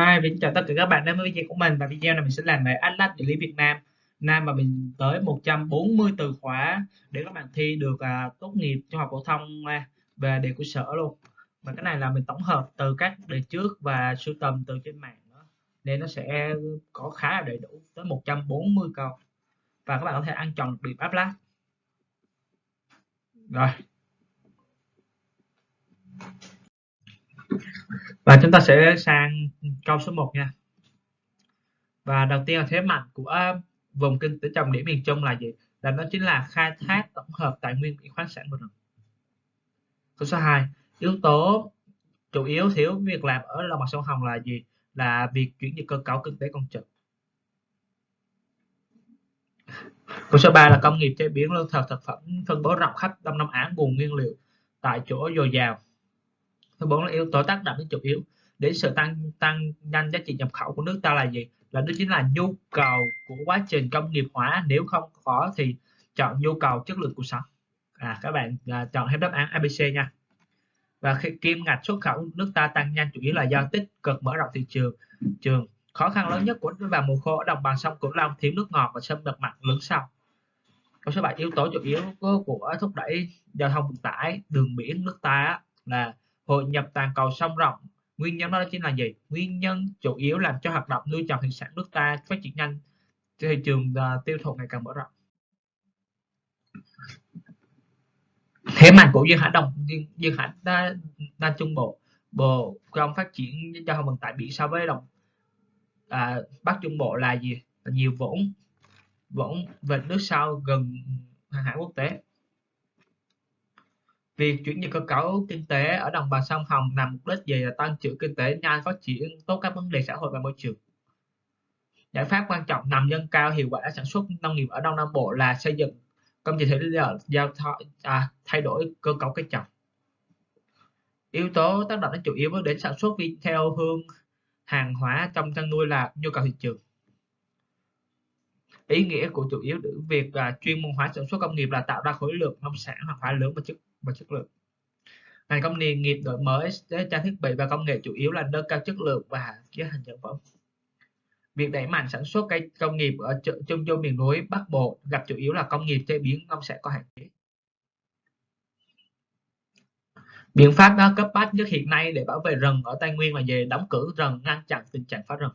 Hi, mình chào tất cả các bạn đến với video của mình. Và video này mình sẽ làm về Atlas địa lý Việt Nam. Nam mà mình tới 140 từ khóa để các bạn thi được à, tốt nghiệp trung học phổ thông à, về đề của sở luôn. Và cái này là mình tổng hợp từ các đề trước và sưu tầm từ trên mạng đó. nên nó sẽ có khá là đầy đủ tới 140 câu. Và các bạn có thể ăn chọn được điểm Atlas. Rồi và chúng ta sẽ sang câu số 1 nha. Và đầu tiên là thế mạnh của à, vùng kinh tế trọng điểm miền Trung là gì? Là nó chính là khai thác tổng hợp tài nguyên biển khoáng sản của rừng. Câu số 2 yếu tố chủ yếu thiếu việc làm ở lòng bằng sông Hồng là gì? Là việc chuyển dịch cơ cấu kinh tế công trực câu số 3 là công nghiệp chế biến lương thực thực phẩm phân bố rộng khắp Đông Nam Á, nguồn nguyên liệu tại chỗ dồi dào thứ bốn là yếu tố tác động đến chủ yếu. Đến sự tăng tăng nhanh giá trị nhập khẩu của nước ta là gì? Là đó chính là nhu cầu của quá trình công nghiệp hóa. Nếu không có thì chọn nhu cầu chất lượng cuộc sống. À các bạn à, chọn hết đáp án ABC nha. Và khi kim ngạch xuất khẩu nước ta tăng nhanh chủ yếu là do tích cực mở rộng thị trường. Trường khó khăn lớn nhất của vào mùa khô ở đồng bằng sông cửu long thiếu nước ngọt và xâm nhập mặn lớn sau. Câu số 7 yếu tố chủ yếu của, của thúc đẩy giao thông vận tải đường biển nước ta là hội nhập toàn cầu sông rộng. Nguyên nhân đó chính là gì? Nguyên nhân chủ yếu làm cho hoạt động nuôi trồng thủy sản nước ta phát triển nhanh. Thị trường uh, tiêu thụ ngày càng mở rộng. Thế mạnh của duyên hải đồng duyên, duyên hải đa, đa trung bộ bộ trong phát triển giao thông vận tải biển so với đồng à, bắc trung bộ là gì? Là nhiều vốn vốn về nước sau gần hàng hải quốc tế. Việc chuyển dịch cơ cấu kinh tế ở đồng bằng sông Hồng nằm mục đích gì là tăng trưởng kinh tế nhanh, phát triển tốt các vấn đề xã hội và môi trường. Giải pháp quan trọng nằm nâng cao hiệu quả sản xuất nông nghiệp ở Đông Nam Bộ là xây dựng công trình thủy lợi giao à, thay đổi cơ cấu cây trồng. Yếu tố tác động đến chủ yếu đến sản xuất vì theo hương hàng hóa trong chăn nuôi là nhu cầu thị trường. Ý nghĩa của chủ yếu việc à, chuyên môn hóa sản xuất công nghiệp là tạo ra khối lượng nông sản hoặc hóa lớn và chất và chất lượng. Ngành công nghiệp đổi mới trang thiết bị và công nghệ chủ yếu là nâng cao chất lượng và giá thành sản phẩm việc đẩy mạnh sản xuất cây công nghiệp ở trung du miền núi bắc bộ gặp chủ yếu là công nghiệp chế biến nông sản có hạn chế. Biện pháp đó cấp bách nhất hiện nay để bảo vệ rừng ở tây nguyên là về đóng cửa rừng, ngăn chặn tình trạng phá rừng.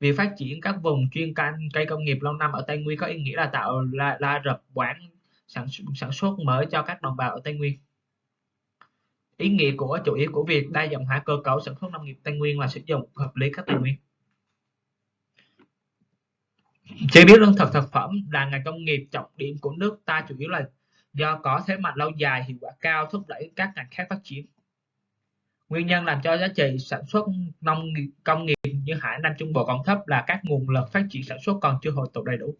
Việc phát triển các vùng chuyên canh cây công nghiệp lâu năm ở tây nguyên có ý nghĩa là tạo là là rập quán sản, sản xuất mới cho các đồng bào ở Tây Nguyên. Ý nghĩa của chủ yếu của việc đa dạng hóa cơ cấu sản xuất nông nghiệp Tây Nguyên là sử dụng hợp lý các tài nguyên. Chế biến lương thực thực phẩm là ngành công nghiệp trọng điểm của nước ta chủ yếu là do có thế mạnh lâu dài, hiệu quả cao thúc đẩy các ngành khác phát triển. Nguyên nhân làm cho giá trị sản xuất nông nghiệp công nghiệp như Hải Nam Trung Bộ còn thấp là các nguồn lực phát triển sản xuất còn chưa hội tụ đầy đủ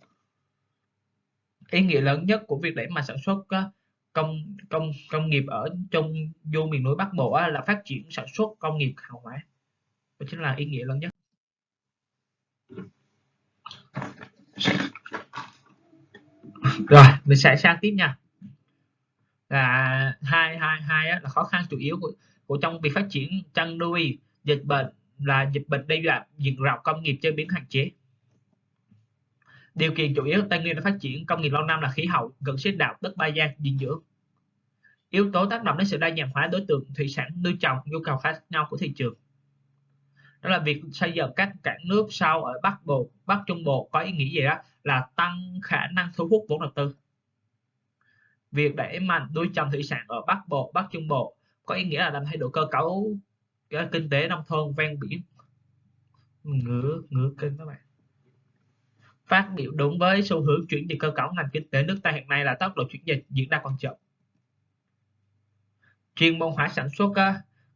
ý nghĩa lớn nhất của việc đẩy mạnh sản xuất công công công nghiệp ở trong du miền núi Bắc Bộ là phát triển sản xuất công nghiệp hàng hóa. Đó chính là ý nghĩa lớn nhất. Rồi mình sẽ sang tiếp nha. Là hai hai hai là khó khăn chủ yếu của, của trong việc phát triển chăn nuôi dịch bệnh là dịch bệnh đe dọa diện rộng công nghiệp chế biến hạn chế điều kiện chủ yếu tây nguyên đã phát triển công nghiệp lâu năm là khí hậu, gần xích đạo, đất ba gian dinh dưỡng. Yếu tố tác động đến sự đa dạng hóa đối tượng, thủy sản, nuôi trồng, nhu cầu khác nhau của thị trường. Đó là việc xây dựng các cảng nước sau ở bắc bộ, bắc trung bộ có ý nghĩa gì đó là tăng khả năng thu hút vốn đầu tư. Việc đẩy mạnh nuôi trồng thủy sản ở bắc bộ, bắc trung bộ có ý nghĩa là làm thay đổi cơ cấu ờ, kinh tế nông thôn ven biển. Ngửa ngửa kênh các bạn phát biểu đúng với xu hướng chuyển dịch cơ cấu ngành kinh tế nước ta hiện nay là tốc độ chuyển dịch diễn ra còn chậm. Chuyên môn hóa sản xuất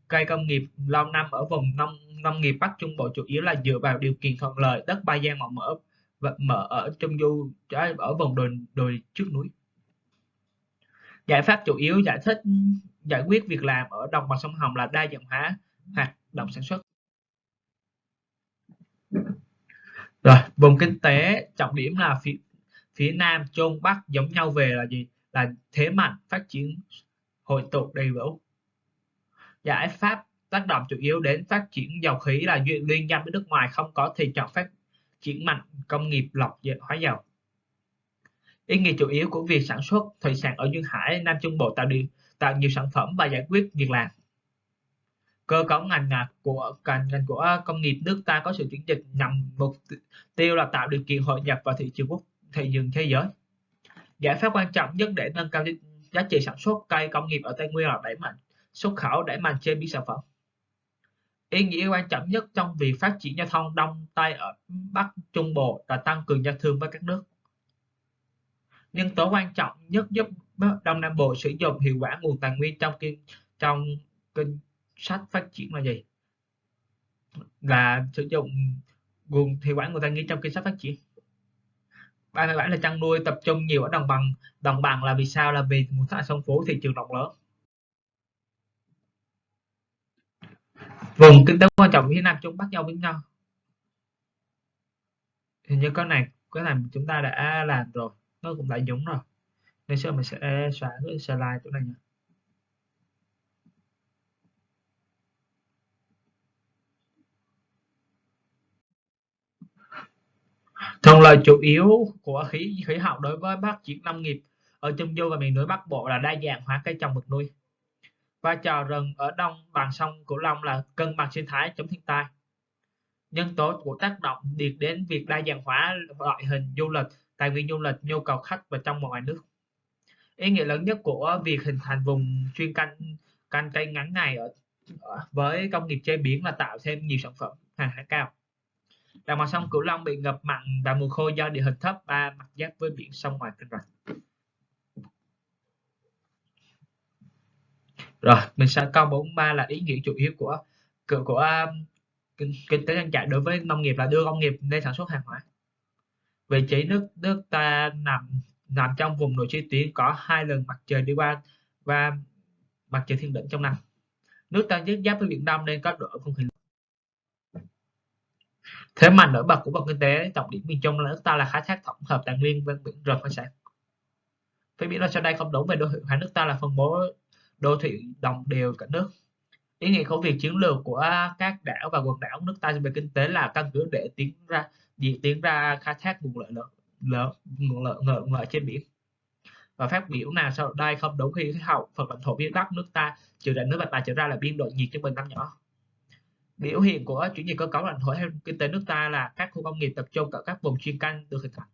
cây công nghiệp lâu năm ở vùng nông nông nghiệp Bắc Trung Bộ chủ yếu là dựa vào điều kiện thuận lợi, đất ba gian màu mỡ và mở ở trung du ở vùng đồi đồi trước núi. Giải pháp chủ yếu giải thích, giải quyết việc làm ở đồng bằng sông Hồng là đa dạng hóa hoạt động sản xuất. Rồi, vùng kinh tế trọng điểm là phía phía nam, trung, bắc giống nhau về là gì? Là thế mạnh phát triển hội tụ đầy đủ. Giải pháp tác động chủ yếu đến phát triển dầu khí là duyên, liên doanh với nước ngoài không có thì chọn phát triển mạnh công nghiệp lọc hóa dầu. Ý nghĩa chủ yếu của việc sản xuất thủy sản ở duyên hải, nam trung bộ tạo điều, tạo nhiều sản phẩm và giải quyết việc làm cơ cấu ngành của ngành ngành của à, công nghiệp nước ta có sự chuyển dịch nhằm mục tiêu là tạo điều kiện hội nhập vào thị trường quốc, thị trường thế giới. Giải pháp quan trọng nhất để nâng cao giá trị sản xuất cây công nghiệp ở tây nguyên là đẩy mạnh xuất khẩu, đẩy mạnh chế biến sản phẩm. Ý nghĩa quan trọng nhất trong việc phát triển giao thông đông tây ở bắc trung bộ là tăng cường giao thương với các nước. Nhân tố quan trọng nhất giúp đông nam bộ sử dụng hiệu quả nguồn tài nguyên trong kinh trong kinh sách phát triển là gì? Là sử dụng nguồn hiệu quả người ta nghĩ trong kinh sách phát triển. 37 là chăn nuôi tập trung nhiều ở đồng bằng. Đồng bằng là vì sao? Là vì nguồn thức sông phố thị trường rộng lớn. Vùng kinh tế quan trọng phía nam trung bắc giao với nhau. Hình như cái này cái này chúng ta đã làm rồi. Nó cũng đã dũng rồi. Nên sau mình sẽ xóa cái slide chỗ này nha thuận lợi chủ yếu của khí khí hậu đối với phát triển nông nghiệp. Ở trung du và miền núi bắc bộ là đa dạng hóa cây trồng vật nuôi. Vai trò rừng ở đông bằng sông cửu long là cân bằng sinh thái chống thiên tai. Nhân tố của tác động điệt đến việc đa dạng hóa loại hình du lịch tài nguyên du lịch nhu cầu khách và trong và ngoài nước. Ý nghĩa lớn nhất của việc hình thành vùng chuyên canh canh cây ngắn ngày ở, ở với công nghiệp chế biến là tạo thêm nhiều sản phẩm hàng hải cao đồng bằng sông cửu long bị ngập mặn vào mùa khô do địa hình thấp ba mặt giáp với biển sông ngoài kênh rạch. Rồi mình sẽ câu 43 là ý nghĩa chủ yếu của của, của um, kinh, kinh tế trang trại đối với nông nghiệp là đưa công nghiệp lên sản xuất hàng hóa. Vị trí nước nước ta nằm nằm trong vùng nội chi tuyến có hai lần mặt trời đi qua và mặt trời thiên đỉnh trong năm. Nước ta giáp với biển đông nên có độ không khí thế mạnh nổi bật của vùng kinh tế trọng điểm miền trung là nước ta là khai thác tổng hợp tài nguyên ven biển rừng khoáng sản phải biển sau đây không đúng về đô thị hóa nước ta là phân bố đô thị đồng đều cả nước. Ý nghĩa của việc chiến lược của các đảo và quần đảo nước ta về kinh tế là căn cứ để tiến ra diễn tiến ra khai thác nguồn lợi lớn lớn nguồn lợi lợi, lợi trên biển. Và phát biểu nào sau đây không đúng khi khí hậu phần lãnh thổ phía bắc nước ta trừ đại nước bạch bài trở ra là biên độ nhiệt trung bình năm nhỏ biểu hiện của chuyển dịch cơ cấu lãnh thổ theo kinh tế nước ta là các khu công nghiệp tập trung ở các vùng chuyên canh được hình thành.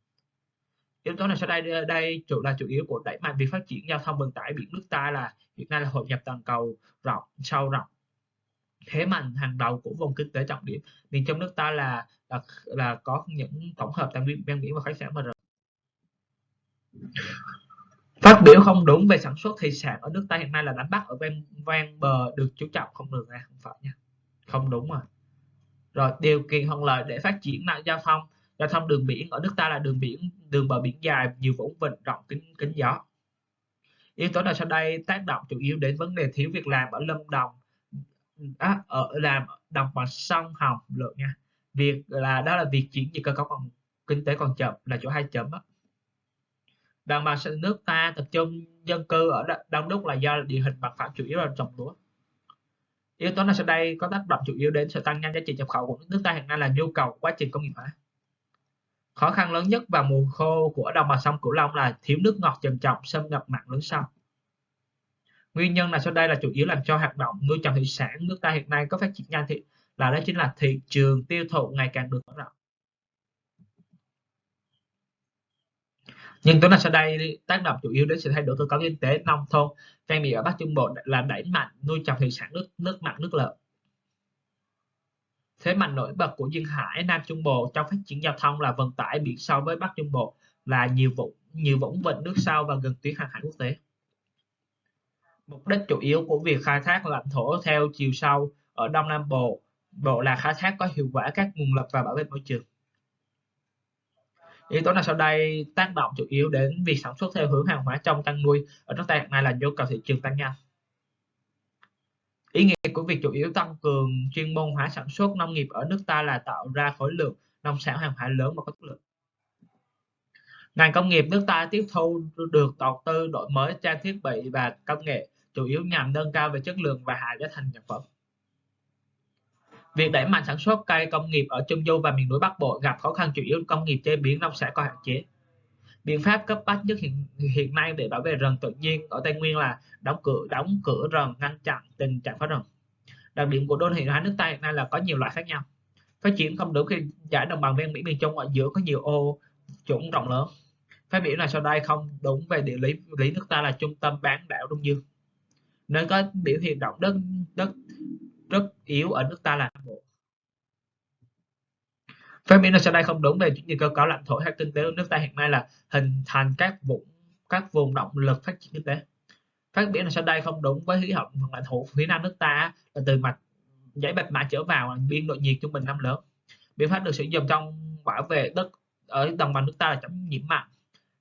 Yếu tố này sau đây đây chủ là chủ yếu của đẩy mạnh việc phát triển giao thông vận tải biển nước ta là hiện nay là hội nhập toàn cầu rộng sâu rộng. Thế mạnh hàng đầu của vùng kinh tế trọng điểm miền trong nước ta là là, là có những tổng hợp tài nguyên ven biển và khách sạn mà phát biểu không đúng về sản xuất thủy sản ở nước ta hiện nay là đánh bắt ở ven ven bờ được chú trọng không được nha không phải nha không đúng rồi. Rồi điều kiện thuận lợi để phát triển mạng giao thông. Giao thông đường biển ở nước ta là đường biển đường bờ biển dài nhiều vũng vịnh rộng kính kính gió. Yếu tố nào sau đây tác động chủ yếu đến vấn đề thiếu việc làm ở lâm đồng à, ở làm đồng bằng sông hồng lượng nha. Việc là đó là việc chuyển dịch cơ cấu còn kinh tế còn chậm là chỗ hai chấm đó. đồng bằng nước ta tập trung dân cư ở đông đúc là do địa hình mặt phẳng chủ yếu là trồng lúa yếu tố nào sau đây có tác động chủ yếu đến sự tăng nhanh giá trị nhập khẩu của nước ta hiện nay là nhu cầu quá trình công nghiệp hóa. Khó khăn lớn nhất vào mùa khô của đồng bằng sông cửu long là thiếu nước ngọt trầm trọng xâm nhập mặn lớn sâu nguyên nhân là sau đây là chủ yếu làm cho hoạt động nuôi trồng thủy sản nước ta hiện nay có phát triển nhanh thì là đó chính là thị trường tiêu thụ ngày càng được mở rộng. Nhưng tuấn là sau đây, tác động chủ yếu đến sự thay đổi cơ cấu kinh tế, nông thôn. Ven biển ở Bắc Trung Bộ là đẩy mạnh nuôi trồng thủy sản nước nước mặn, nước lợ. Thế mạnh nổi bật của duyên hải Nam Trung Bộ trong phát triển giao thông là vận tải biển sâu với Bắc Trung Bộ là nhiều vũng nhiều vũng vịnh nước sâu và gần tuyến hàng hải quốc tế. Mục đích chủ yếu của việc khai thác lãnh thổ theo chiều sâu ở Đông Nam Bộ Bộ là khai thác có hiệu quả các nguồn lực và bảo vệ môi trường yếu tố nào sau đây tác động chủ yếu đến việc sản xuất theo hướng hàng hóa trong chăn nuôi? Ở nước ta hiện nay là nhu cầu thị trường tăng nhanh ý nghĩa của việc chủ yếu tăng cường chuyên môn hóa sản xuất nông nghiệp ở nước ta là tạo ra khối lượng nông sản hàng hóa lớn và có chất lượng. Ngành công nghiệp nước ta tiếp thu được đầu tư đổi mới, trang thiết bị và công nghệ, chủ yếu nhằm nâng cao về chất lượng và hạ giá thành sản phẩm. Việc đẩy mạnh sản xuất cây công nghiệp ở Trung Du và miền núi Bắc Bộ gặp khó khăn chủ yếu công nghiệp chế biến nông sản có hạn chế. Biện pháp cấp bách nhất hiện, hiện nay để bảo vệ rừng tự nhiên ở Tây Nguyên là đóng cửa đóng cửa rừng ngăn chặn tình trạng phá rừng. Đặc điểm của đô thị hóa nước ta hiện nay là có nhiều loại khác nhau. Phát triển không đúng khi giải đồng bằng ven biển miền Trung ở giữa có nhiều ô trũng rộng lớn. Phát biểu này sau đây không đúng về địa lý lý nước ta là trung tâm bán đảo Đông Dương. Nơi có biểu hiện động đất đất rất yếu ở nước ta là Nam Bộ. Phát biểu sau đây không đúng về những cơ cấu lãnh thổ hay kinh tế của nước ta hiện nay là hình thành các vùng các vùng động lực phát triển kinh tế. Phát biểu sau đây không đúng với khí hậu phần lãnh thổ phía nam nước ta là từ mặt dãy bạch mã trở vào biên độ nhiệt trung bình năm lớn. Biện pháp được sử dụng trong bảo vệ đất ở đồng bằng nước ta là chống nhiễm mặn.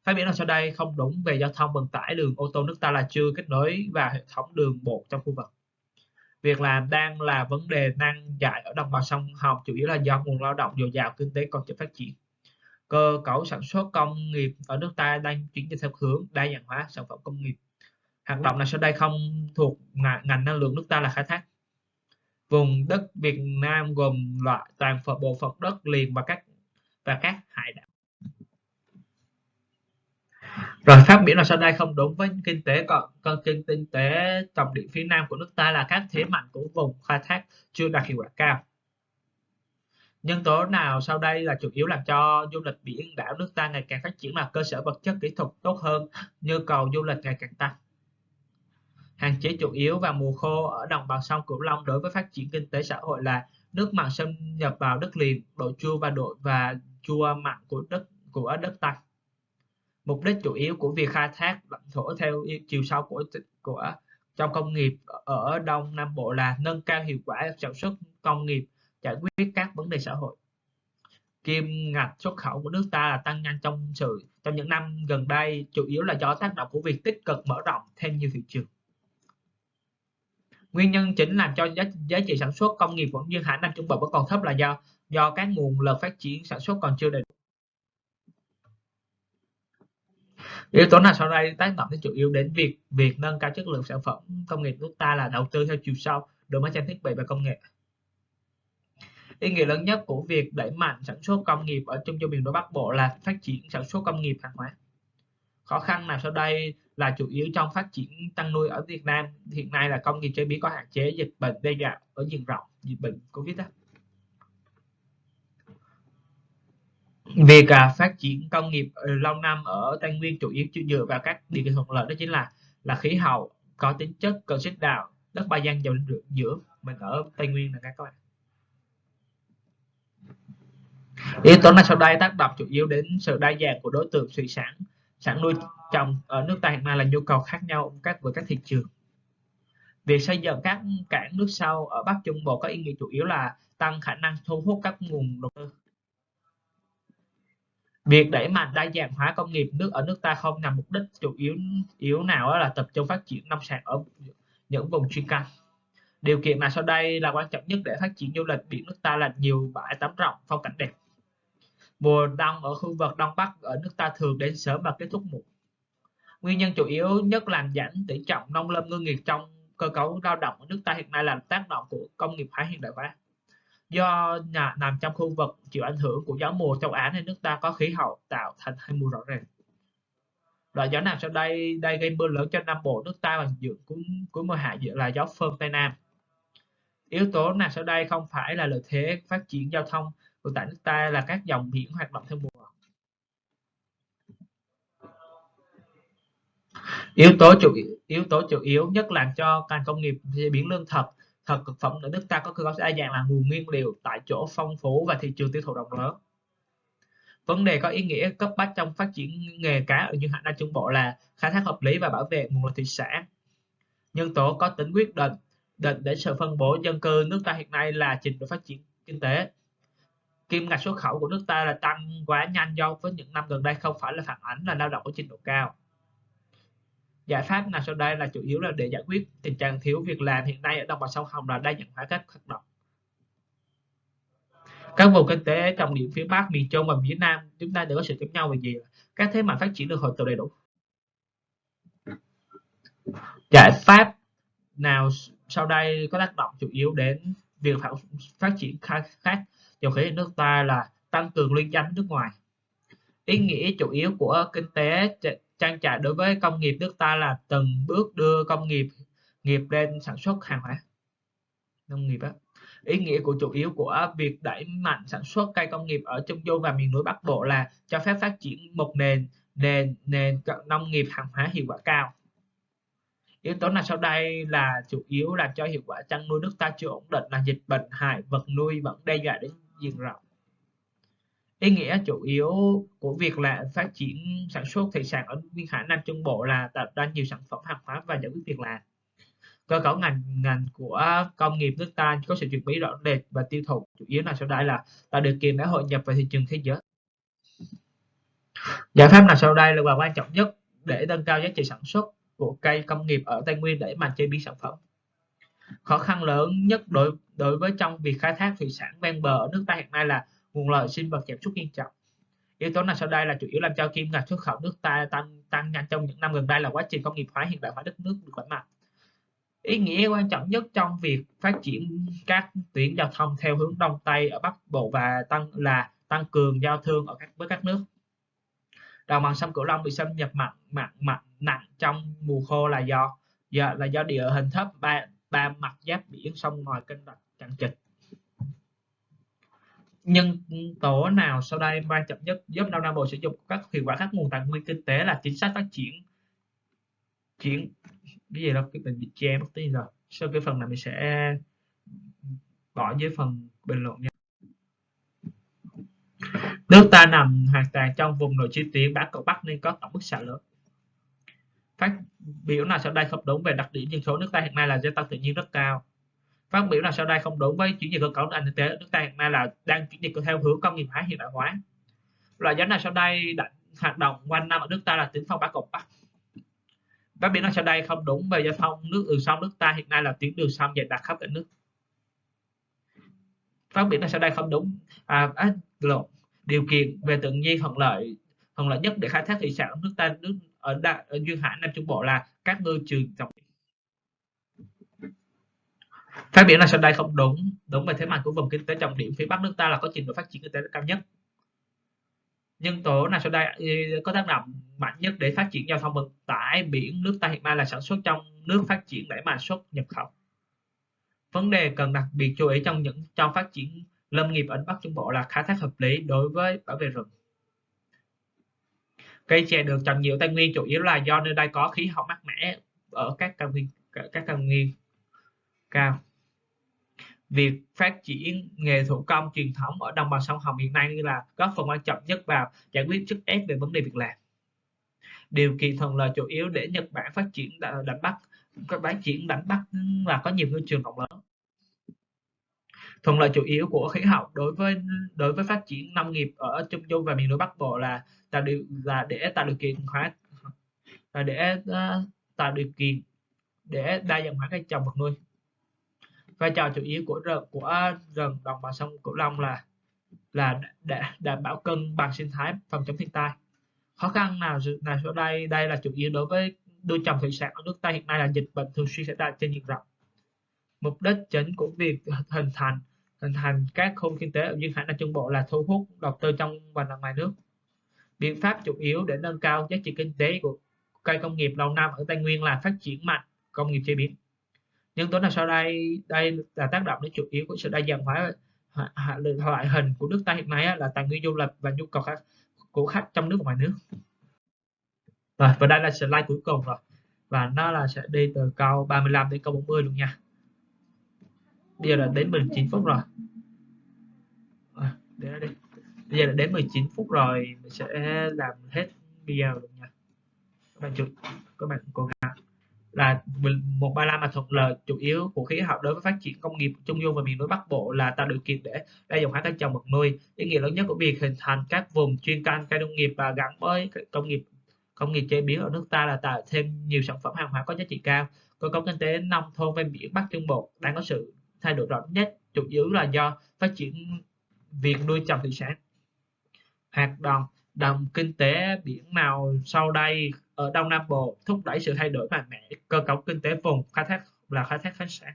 Phát biểu sau đây không đúng về giao thông vận tải, đường ô tô nước ta là chưa kết nối vào hệ thống đường bộ trong khu vực. Việc làm đang là vấn đề nan giải ở đồng bằng sông Hồng, chủ yếu là do nguồn lao động dồi dào kinh tế còn chưa phát triển. Cơ cấu sản xuất công nghiệp ở nước ta đang chuyển dịch theo hướng đa dạng hóa sản phẩm công nghiệp. Hoạt động này sau đây không thuộc ngành năng lượng nước ta là khai thác. Vùng đất Việt Nam gồm loại toàn phần bộ phận đất liền và các và các hải đảo. Rồi phát biểu là sau đây không đúng với kinh tế còn con kinh kinh tế trọng điểm phía Nam của nước ta là các thế mạnh của vùng khai thác chưa đạt hiệu quả cao. Nhân tố nào sau đây là chủ yếu làm cho du lịch biển đảo nước ta ngày càng phát triển là cơ sở vật chất kỹ thuật tốt hơn, nhu cầu du lịch ngày càng tăng. Hạn chế chủ yếu vào mùa khô ở đồng bằng sông Cửu Long đối với phát triển kinh tế xã hội là nước mặn xâm nhập vào đất liền, độ chua và độ và chua mặn của đất của đất tăng. Mục đích chủ yếu của việc khai thác lãnh thổ theo chiều sâu của của trong công nghiệp ở Đông Nam Bộ là nâng cao hiệu quả sản xuất công nghiệp, giải quyết các vấn đề xã hội. Kim ngạch xuất khẩu của nước ta là tăng nhanh trong sự trong những năm gần đây, chủ yếu là do tác động của việc tích cực mở rộng thêm nhiều thị trường. Nguyên nhân chính làm cho giá, giá trị sản xuất công nghiệp vẫn như khả năng Trung Bộ vẫn còn thấp là do do các nguồn lực phát triển sản xuất còn chưa đầy đủ. Yếu tố nào sau đây tác động đến chủ yếu đến việc việc nâng cao chất lượng sản phẩm công nghiệp nước ta là đầu tư theo chiều sâu, đổi mới trang thiết bị và công nghệ. Ý nghĩa lớn nhất của việc đẩy mạnh sản xuất công nghiệp ở trung du miền núi bắc bộ là phát triển sản xuất công nghiệp hàng hóa. Khó khăn nào sau đây là chủ yếu trong phát triển tăng nuôi ở Việt Nam. Hiện nay là công nghiệp chế biến có hạn chế, dịch bệnh đe dọa ở diện rộng, dịch bệnh Covid đó. Việc à, phát triển công nghiệp lâu năm ở Tây Nguyên chủ yếu dựa vào các điều kiện thuận lợi đó chính là là khí hậu có tính chất cần xích đạo đất ba gian giàu giữa mình ở Tây Nguyên là các bạn. Yếu tố này sau đây tác động chủ yếu đến sự đa dạng của đối tượng thủy sản sản nuôi trồng ở nước ta hiện nay là nhu cầu khác nhau các với các thị trường. Việc xây dựng các cảng nước sâu ở Bắc Trung Bộ có ý nghĩa chủ yếu là tăng khả năng thu hút các nguồn đầu tư. Việc đẩy mạnh đa dạng hóa công nghiệp nước ở nước ta không nhằm mục đích chủ yếu yếu nào đó là tập trung phát triển nông sản ở những vùng chuyên canh. Điều kiện mà sau đây là quan trọng nhất để phát triển du lịch biển nước ta là nhiều bãi tắm rộng, phong cảnh đẹp. Mùa đông ở khu vực Đông Bắc ở nước ta thường đến sớm và kết thúc muộn. Nguyên nhân chủ yếu nhất làm giảm tỷ trọng nông lâm ngư nghiệp trong cơ cấu lao động ở nước ta hiện nay là tác động của công nghiệp hóa hiện đại hóa do nhà nằm trong khu vực chịu ảnh hưởng của gió mùa châu Á nên nước ta có khí hậu tạo thành hai mùa rõ ràng. Loại gió nào sau đây đây gây mưa lớn cho Nam Bộ nước ta và giữa cuối, cuối mùa hạ dự là gió phơn Tây Nam. Yếu tố nào sau đây không phải là lợi thế phát triển giao thông của tại nước ta là các dòng biển hoạt động theo mùa. Yếu tố chủ yếu tố chủ yếu nhất làm cho ngành công nghiệp chế biến lương thực thật thực phẩm ở nước ta có cơ cấu đa dạng là nguồn nguyên liệu tại chỗ phong phú và thị trường tiêu thụ rộng lớn. Vấn đề có ý nghĩa cấp bách trong phát triển nghề cá ở những hạn nam trung bộ là khai thác hợp lý và bảo vệ nguồn lợi thủy sản. Nhân tố có tính quyết định định để sự phân bổ dân cư nước ta hiện nay là trình độ phát triển kinh tế. Kim ngạch xuất khẩu của nước ta là tăng quá nhanh do với những năm gần đây không phải là phản ánh là lao động có trình độ cao giải pháp nào sau đây là chủ yếu là để giải quyết tình trạng thiếu việc làm hiện nay ở đồng bằng sông Hồng là đa dạng hóa các hoạt động các vùng kinh tế trọng điểm phía Bắc, miền Trung và phía Nam chúng ta đều có sự giống nhau về gì các thế mạnh phát triển được hội tụ đầy đủ giải pháp nào sau đây có tác động chủ yếu đến việc phát triển khác? dầu khí nước ta là tăng cường liên danh nước ngoài ý nghĩa chủ yếu của kinh tế trang trại đối với công nghiệp nước ta là từng bước đưa công nghiệp nghiệp lên sản xuất hàng hóa. Nông nghiệp á. Ý nghĩa của chủ yếu của việc đẩy mạnh sản xuất cây công nghiệp ở trung du và miền núi bắc bộ là cho phép phát triển một nền nền nền nông nghiệp hàng hóa hiệu quả cao. Yếu tố nào sau đây là chủ yếu làm cho hiệu quả chăn nuôi nước ta chưa ổn định là dịch bệnh hại vật nuôi vẫn đe dọa đến diện rộng ý nghĩa chủ yếu của việc là phát triển sản xuất thủy sản ở duyên hải nam trung bộ là tạo ra nhiều sản phẩm hàng hóa và giải quyết việc làm. Cơ cấu ngành ngành của công nghiệp nước ta có sự chuyển biến rõ rệt và tiêu thụ, chủ yếu là sau đây là tạo điều kiện để hội nhập vào thị trường thế giới. Giải pháp nào sau đây là quan trọng nhất để nâng cao giá trị sản xuất của cây công nghiệp ở Tây Nguyên để mà chế biến sản phẩm? Khó khăn lớn nhất đối đối với trong việc khai thác thủy sản ven bờ ở nước ta hiện nay là nguồn lợi sinh vật giảm sút nghiêm trọng. Yếu tố nào sau đây là chủ yếu làm cho kim ngạch xuất khẩu nước ta tăng tăng nhanh trong những năm gần đây là quá trình công nghiệp hóa hiện đại hóa đất nước được đẩy mạnh. Ý nghĩa quan trọng nhất trong việc phát triển các tuyến giao thông theo hướng đông tây ở bắc bộ và tăng là tăng cường giao thương ở các, với các nước. Đồng bằng sông cửu long bị xâm nhập mặn mặn mặn, nặng trong mùa khô là do do, là do địa hình thấp, ba ba mặt giáp biển sông ngoài kênh rạch chằng chịt nhân tố nào sau đây quan trọng nhất giúp Đông Nam Bộ sử dụng các hiệu quả các nguồn tài nguyên kinh tế là chính sách phát triển, chuyển, cái gì đó, cái mình bị che mất tí rồi. Sau cái phần này mình sẽ bỏ dưới phần bình luận nha. Nước ta nằm hoàn toàn trong vùng nội chi tuyến bán cầu bắc nên có tổng bức xạ lớn. Phát biểu nào sau đây không đúng về đặc điểm dân số nước ta hiện nay là gia tăng tự nhiên rất cao phát biểu là sau đây không đúng với chuyển dịch cơ cấu nền kinh tế nước ta hiện nay là đang chuyển dịch theo hướng công nghiệp hóa hiện đại hóa. Loại giá nào sau đây đã hoạt động quanh năm ở nước ta là tuyến phong bá cột bắc phát biểu là sau đây không đúng về giao thông nước đường sông nước ta hiện nay là tuyến đường sông dày đặc khắp cả nước. Phát biểu là sau đây không đúng à, à lộn điều kiện về tự nhiên thuận lợi thuận lợi nhất để khai thác thủy sản ở nước ta nước ở, đa, ở duyên hải nam trung bộ là các ngư trường trọng phát biểu là sau đây không đúng. Đúng về thế mạnh của vùng kinh tế trọng điểm, phía bắc nước ta là có trình độ phát triển kinh tế cao nhất. Nhân tố nào sau đây có tác động mạnh nhất để phát triển giao thông vận tải, biển, nước ta hiện nay là sản xuất trong nước phát triển đẩy mạnh xuất nhập khẩu. Vấn đề cần đặc biệt chú ý trong những, trong phát triển lâm nghiệp ở bắc trung bộ là khai thác hợp lý đối với bảo vệ rừng. Cây chè được trồng nhiều tây nguyên chủ yếu là do nơi đây có khí hậu mát mẻ ở các cao nguyên, các cao nguyên cao việc phát triển nghề thủ công truyền thống ở đồng bằng sông Hồng hiện nay là góp phần quan trọng nhất vào giải quyết sức ép về vấn đề việc làm. Điều kiện thuận lợi chủ yếu để Nhật Bản phát triển đánh bắt các phát triển đánh bắt và có nhiều ngư trường rộng lớn. Thuận lợi chủ yếu của khí hậu đối với đối với phát triển nông nghiệp ở Trung Du và miền núi Bắc Bộ là tạo điều là để tạo điều kiện hóa là để uh, tạo điều kiện để đa dạng hóa cây trồng vật nuôi vai trò chủ yếu của rừng của rừng đồng bằng sông Cửu Long là là để đảm bảo cân bằng sinh thái, phòng chống thiên tai. Khó khăn nào nào sau đây đây là chủ yếu đối với nuôi trồng thủy sản ở nước ta hiện nay là dịch bệnh thường xuyên xảy ra trên diện rộng. Mục đích chính của việc hình thành hình thành các khu kinh tế ở duyên hải nam trung bộ là thu hút đầu tư trong và ngoài nước. Biện pháp chủ yếu để nâng cao giá trị kinh tế của cây công nghiệp lâu năm ở tây nguyên là phát triển mạnh công nghiệp chế biến nhân tố nào sau đây đây là tác động đến chủ yếu của sự đa dạng hóa loại hình của nước ta hiện nay là tài nguyên du lịch và nhu cầu khách, của khách trong nước và ngoài nước. Rồi và đây là slide cuối cùng rồi. Và nó là sẽ đi từ câu 35 đến câu 40 luôn nha. Bây giờ là đến 19 phút rồi. À, để đi. Bây giờ là đến 19 phút rồi mình sẽ làm hết video luôn nha. Các bạn chụp các bạn cố gắng là một ba la mà thuận lợi chủ yếu của khí hậu đối với phát triển công nghiệp trung du và miền núi bắc bộ là tạo điều kiện để đa dạng hóa cây trồng vật nuôi. Ý nghĩa lớn nhất của việc hình thành các vùng chuyên canh cây nông nghiệp và gắn với công nghiệp công nghiệp chế biến ở nước ta là tạo thêm nhiều sản phẩm hàng hóa có giá trị cao. Cơ cấu kinh tế nông thôn ven biển bắc trung bộ đang có sự thay đổi rõ nhất chủ yếu là do phát triển việc nuôi trồng thủy sản. Hoạt động đồng kinh tế biển nào sau đây ở Đông Nam Bộ thúc đẩy sự thay đổi mạnh mẽ cơ cấu kinh tế vùng khai thác là khai thác khoáng sản.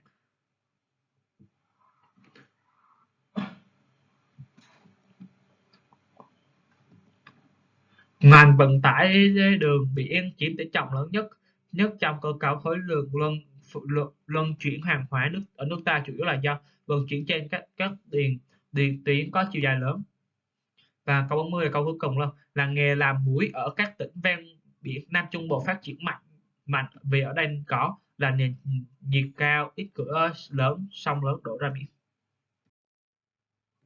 Ngành vận tải đường biển chiếm tỷ trọng lớn nhất nhất trong cơ cấu khối lượng luân luân, chuyển hàng hóa nước ở nước ta chủ yếu là do vận chuyển trên các các điền điện tuyến có chiều dài lớn. Và câu 40 câu cuối cùng luôn là nghề làm muối ở các tỉnh ven biển Nam Trung Bộ phát triển mạnh mạnh vì ở đây có là nền nhiệt cao ít cửa lớn sông lớn đổ ra biển.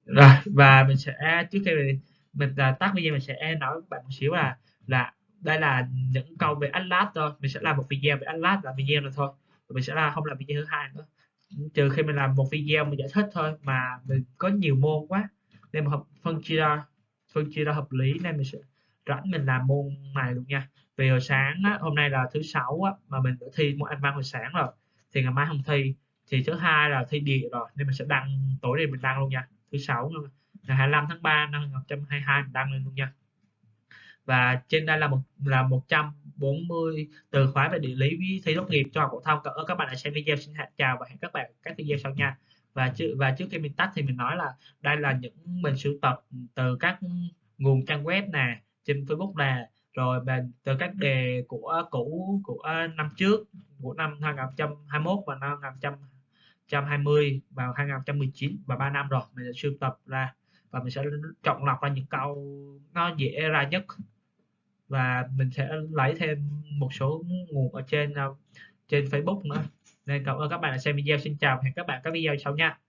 Rồi và mình sẽ trước khi mình, mình à, tắt video mình sẽ nói với bạn một xíu là là đây là những câu về Atlas thôi. Mình sẽ làm một video về Atlas là video này thôi. Mình sẽ là không làm video thứ hai nữa. Trừ khi mình làm một video mình giải thích thôi mà mình có nhiều môn quá nên mà phân chia ra phân chia ra hợp lý nên mình sẽ rảnh mình làm môn này luôn nha. Vì hồi sáng á, hôm nay là thứ sáu á, mà mình đã thi môn anh văn hồi sáng rồi thì ngày mai không thi thì thứ hai là thi địa rồi nên mình sẽ đăng tối nay mình đăng luôn nha. Thứ sáu ngày 25 tháng 3 năm 2022 mình đăng lên luôn nha. Và trên đây là một là 140 từ khóa về địa lý với thi tốt nghiệp cho học phổ thông. Ở các bạn đã xem video xin hẹn chào và hẹn các bạn các video sau nha. Và trước và trước khi mình tắt thì mình nói là đây là những mình sưu tập từ các nguồn trang web nè trên Facebook nè. Rồi từ các đề của cũ, của năm trước, của năm 2021 và năm 2020 và 2019 và 3 năm rồi. Mình sẽ sưu tập ra và mình sẽ chọn lọc ra những câu nó dễ ra nhất. Và mình sẽ lấy thêm một số nguồn ở trên ờ, trên Facebook nữa. Nên cảm ơn các bạn đã xem video. Xin chào hẹn các bạn các video sau nha.